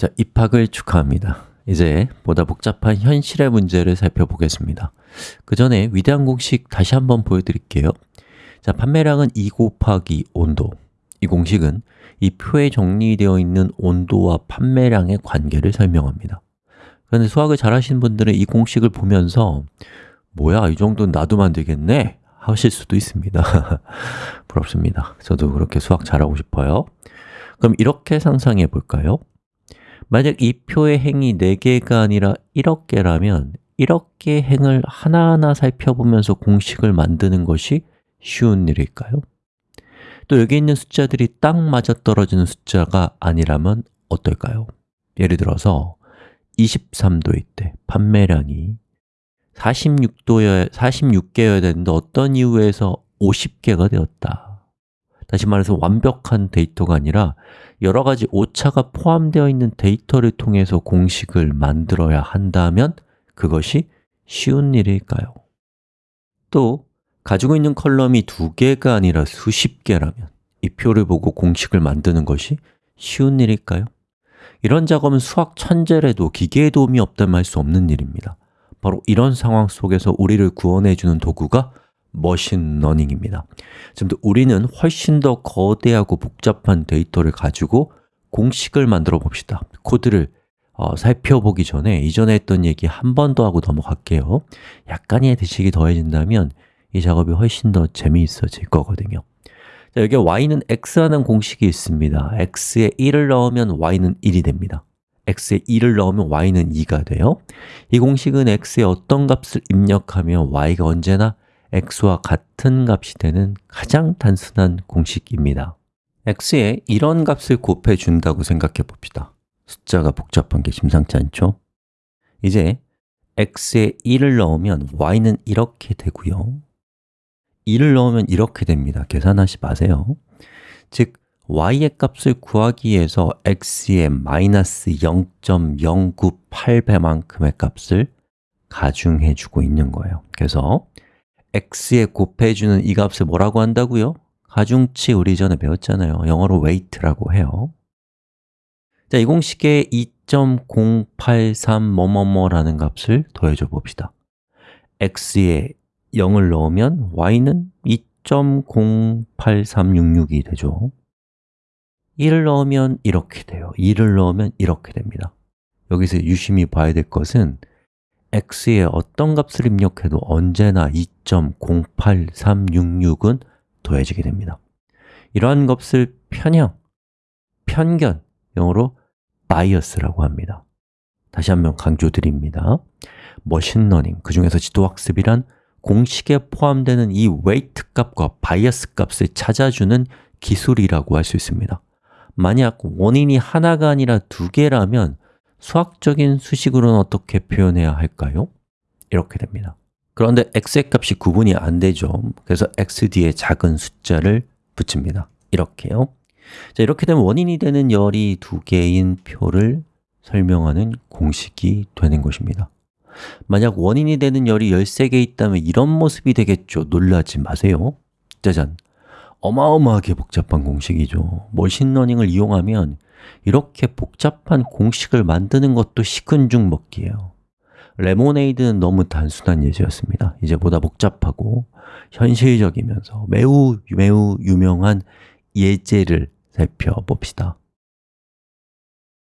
자, 입학을 축하합니다. 이제 보다 복잡한 현실의 문제를 살펴보겠습니다. 그 전에 위대한 공식 다시 한번 보여드릴게요. 자, 판매량은 2 곱하기 온도 이 공식은 이 표에 정리되어 있는 온도와 판매량의 관계를 설명합니다. 그런데 수학을 잘 하시는 분들은 이 공식을 보면서 뭐야, 이 정도는 놔두면 되겠네? 하실 수도 있습니다. 부럽습니다. 저도 그렇게 수학 잘하고 싶어요. 그럼 이렇게 상상해 볼까요? 만약 이 표의 행이 4개가 아니라 1억 개라면 1억 개의 행을 하나하나 살펴보면서 공식을 만드는 것이 쉬운 일일까요? 또 여기 있는 숫자들이 딱 맞아떨어지는 숫자가 아니라면 어떨까요? 예를 들어서 23도일 때 판매량이 46도여, 46개여야 되는데 어떤 이유에서 50개가 되었다 다시 말해서 완벽한 데이터가 아니라 여러 가지 오차가 포함되어 있는 데이터를 통해서 공식을 만들어야 한다면 그것이 쉬운 일일까요? 또 가지고 있는 컬럼이 두 개가 아니라 수십 개라면 이 표를 보고 공식을 만드는 것이 쉬운 일일까요? 이런 작업은 수학 천재라도 기계의 도움이 없다면 할 수 없는 일입니다 바로 이런 상황 속에서 우리를 구원해 주는 도구가 머신러닝입니다. 지금도 우리는 훨씬 더 거대하고 복잡한 데이터를 가지고 공식을 만들어 봅시다. 코드를 어, 살펴보기 전에 이전에 했던 얘기 한 번 더 하고 넘어갈게요. 약간의 지식이 더해진다면 이 작업이 훨씬 더 재미있어질 거거든요. 자, 여기 y는 x라는 공식이 있습니다. x에 1을 넣으면 y는 1이 됩니다. x에 2를 넣으면 y는 2가 돼요. 이 공식은 x에 어떤 값을 입력하면 y가 언제나 x와 같은 값이 되는 가장 단순한 공식입니다. X에 이런 값을 곱해 준다고 생각해 봅시다. 숫자가 복잡한 게 심상치 않죠? 이제 x에 1을 넣으면 y는 이렇게 되고요. 2를 넣으면 이렇게 됩니다. 계산하지 마세요. 즉, y의 값을 구하기 위해서 x의 마이너스 0.098배만큼의 값을 가중해 주고 있는 거예요. 그래서 x에 곱해주는 이 값을 뭐라고 한다고요? 가중치 우리 전에 배웠잖아요. 영어로 weight라고 해요. 자, 이 공식에 2.083 뭐뭐뭐라는 값을 더해줘 봅시다. X에 0을 넣으면 y는 2.08366이 되죠. 1을 넣으면 이렇게 돼요. 2를 넣으면 이렇게 됩니다. 여기서 유심히 봐야 될 것은 x에 어떤 값을 입력해도 언제나 2.08366은 더해지게 됩니다. 이러한 값을 편향, 편견, 영어로 bias라고 합니다. 다시 한번 강조드립니다. 머신러닝, 그 중에서 지도학습이란 공식에 포함되는 이 weight 값과 bias 값을 찾아주는 기술이라고 할 수 있습니다. 만약 원인이 하나가 아니라 두 개라면 수학적인 수식으로는 어떻게 표현해야 할까요? 이렇게 됩니다. 그런데 x의 값이 구분이 안 되죠. 그래서 x 뒤에 작은 숫자를 붙입니다. 이렇게요. 자, 이렇게 되면 원인이 되는 열이 두 개인 표를 설명하는 공식이 되는 것입니다. 만약 원인이 되는 열이 13개 있다면 이런 모습이 되겠죠. 놀라지 마세요. 짜잔. 어마어마하게 복잡한 공식이죠. 머신러닝을 이용하면 이렇게 복잡한 공식을 만드는 것도 식은죽 먹기예요. 레모네이드는 너무 단순한 예제였습니다. 이제 보다 복잡하고 현실적이면서 매우 매우 유명한 예제를 살펴봅시다